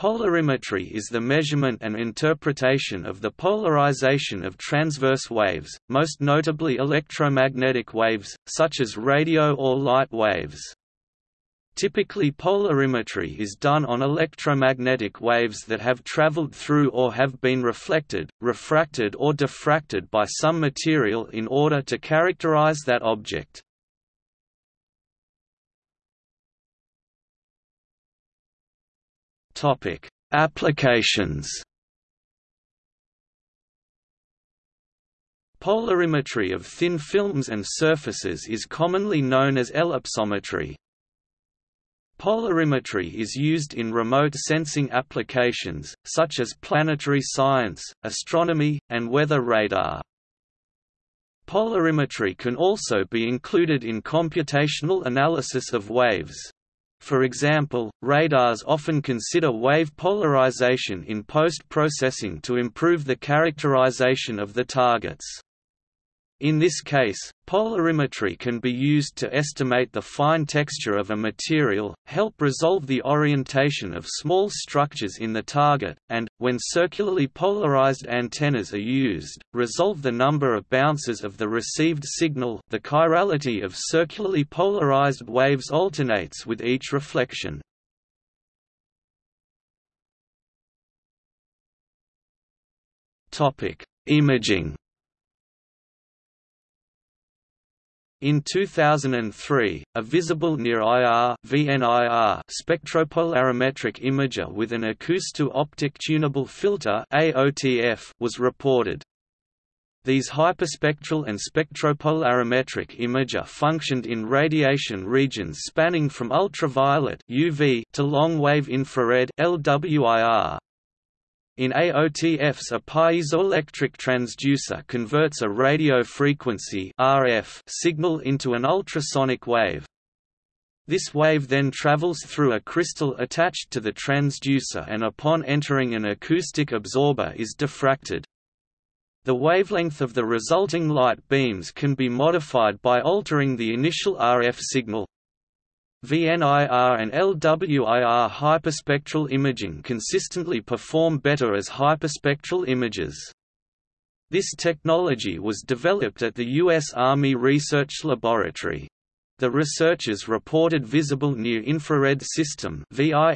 Polarimetry is the measurement and interpretation of the polarization of transverse waves, most notably electromagnetic waves, such as radio or light waves. Typically polarimetry is done on electromagnetic waves that have traveled through or have been reflected, refracted or diffracted by some material in order to characterize that object. Topic: Applications. Polarimetry of thin films and surfaces is commonly known as ellipsometry. Polarimetry is used in remote sensing applications, such as planetary science, astronomy, and weather radar. Polarimetry can also be included in computational analysis of waves. For example, radars often consider wave polarization in post-processing to improve the characterization of the targets. In this case, polarimetry can be used to estimate the fine texture of a material, help resolve the orientation of small structures in the target, and, when circularly polarized antennas are used, resolve the number of bounces of the received signal the chirality of circularly polarized waves alternates with each reflection. Imaging In 2003, a visible near-IR spectropolarimetric imager with an acousto-optic tunable filter was reported. These hyperspectral and spectropolarimetric imager functioned in radiation regions spanning from ultraviolet (UV) to long-wave infrared (LWIR). In AOTFs a piezoelectric transducer converts a radio frequency RF signal into an ultrasonic wave. This wave then travels through a crystal attached to the transducer and upon entering an acoustic absorber is diffracted. The wavelength of the resulting light beams can be modified by altering the initial RF signal. VNIR and LWIR hyperspectral imaging consistently perform better as hyperspectral images. This technology was developed at the U.S. Army Research Laboratory. The researchers reported visible near-infrared system data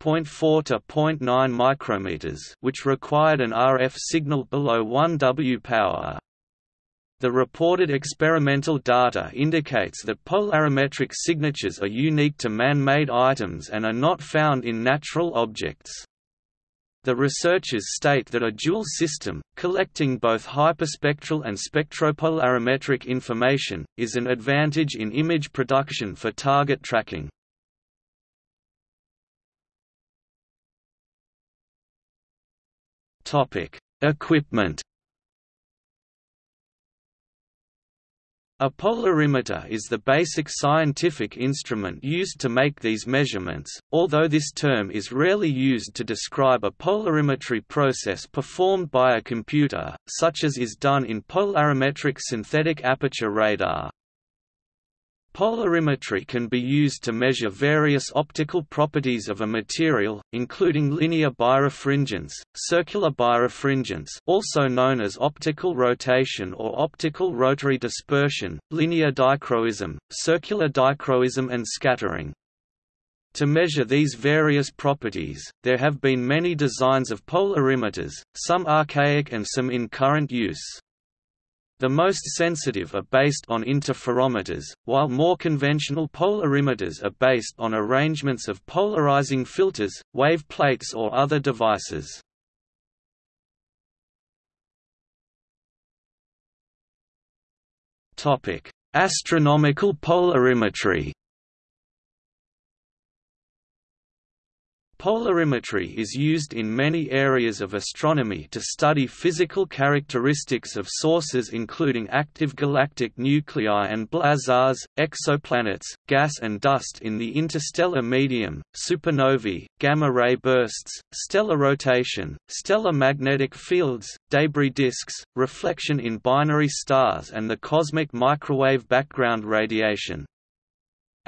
0.4 to 0.9 micrometers which required an RF signal below 1 W power. The reported experimental data indicates that polarimetric signatures are unique to man-made items and are not found in natural objects. The researchers state that a dual system, collecting both hyperspectral and spectropolarimetric information, is an advantage in image production for target tracking. Equipment A polarimeter is the basic scientific instrument used to make these measurements, although this term is rarely used to describe a polarimetry process performed by a computer, such as is done in polarimetric synthetic aperture radar. Polarimetry can be used to measure various optical properties of a material, including linear birefringence, circular birefringence also known as optical rotation or optical rotary dispersion, linear dichroism, circular dichroism and scattering. To measure these various properties, there have been many designs of polarimeters, some archaic and some in current use. The most sensitive are based on interferometers, while more conventional polarimeters are based on arrangements of polarizing filters, wave plates or other devices. Astronomical polarimetry Polarimetry is used in many areas of astronomy to study physical characteristics of sources including active galactic nuclei and blazars, exoplanets, gas and dust in the interstellar medium, supernovae, gamma-ray bursts, stellar rotation, stellar magnetic fields, debris disks, reflection in binary stars and the cosmic microwave background radiation.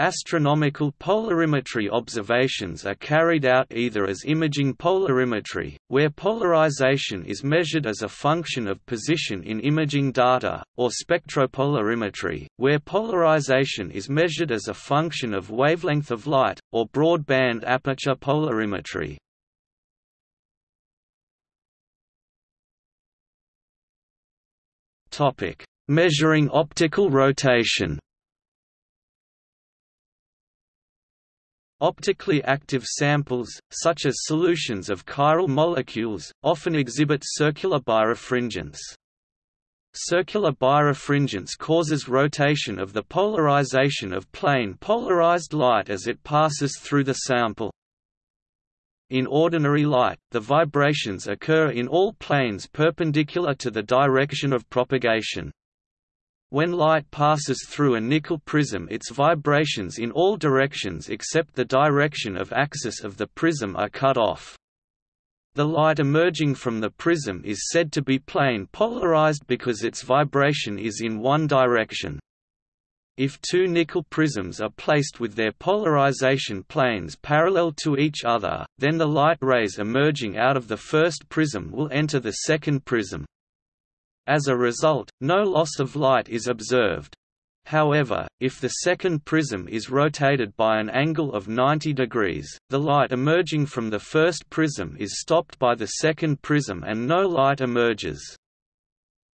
Astronomical polarimetry observations are carried out either as imaging polarimetry, where polarization is measured as a function of position in imaging data, or spectropolarimetry, where polarization is measured as a function of wavelength of light, or broadband aperture polarimetry. Measuring optical rotation Optically active samples, such as solutions of chiral molecules, often exhibit circular birefringence. Circular birefringence causes rotation of the polarization of plane polarized light as it passes through the sample. In ordinary light, the vibrations occur in all planes perpendicular to the direction of propagation. When light passes through a Nicol prism its vibrations in all directions except the direction of axis of the prism are cut off. The light emerging from the prism is said to be plane polarized because its vibration is in one direction. If two Nicol prisms are placed with their polarization planes parallel to each other, then the light rays emerging out of the first prism will enter the second prism. As a result, no loss of light is observed. However, if the second prism is rotated by an angle of 90 degrees, the light emerging from the first prism is stopped by the second prism and no light emerges.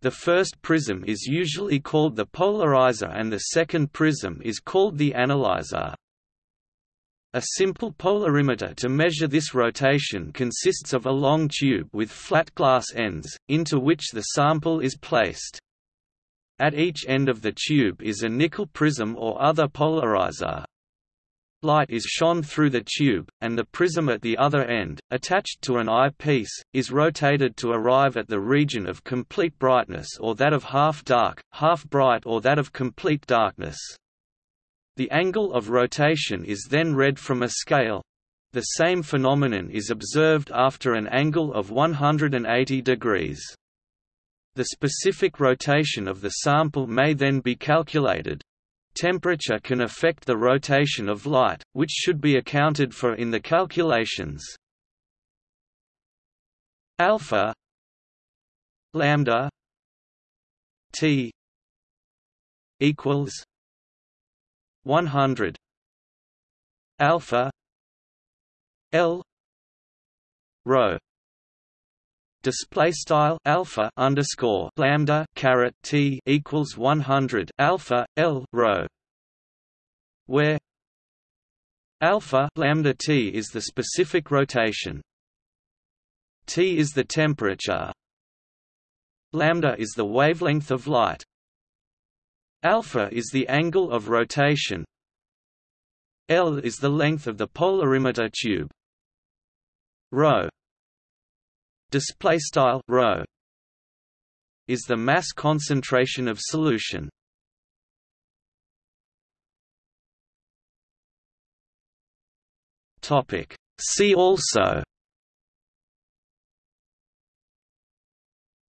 The first prism is usually called the polarizer and the second prism is called the analyzer. A simple polarimeter to measure this rotation consists of a long tube with flat glass ends, into which the sample is placed. At each end of the tube is a Nicol prism or other polarizer. Light is shone through the tube, and the prism at the other end, attached to an eyepiece, is rotated to arrive at the region of complete brightness or that of half dark, half bright or that of complete darkness. The angle of rotation is then read from a scale. The same phenomenon is observed after an angle of 180 degrees. The specific rotation of the sample may then be calculated. Temperature can affect the rotation of light, which should be accounted for in the calculations. Alpha lambda t equals 100 alpha. L. Rho. Display style alpha underscore lambda caret t equals 100 alpha l. Rho. Where alpha lambda t is the specific rotation. T is the temperature. Lambda is the wavelength of light Alpha is the angle of rotation. L is the length of the polarimeter tube. Rho display style rho is the mass concentration of solution. Topic See also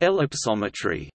Ellipsometry